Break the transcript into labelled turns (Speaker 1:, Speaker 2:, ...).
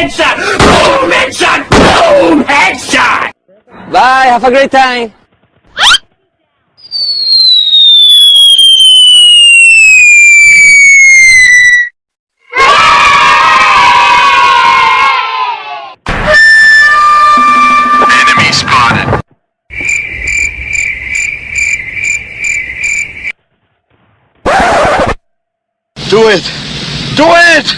Speaker 1: headshot! Boom, headshot! Boom, headshot! Bye, have a great time!
Speaker 2: Do it! Do it!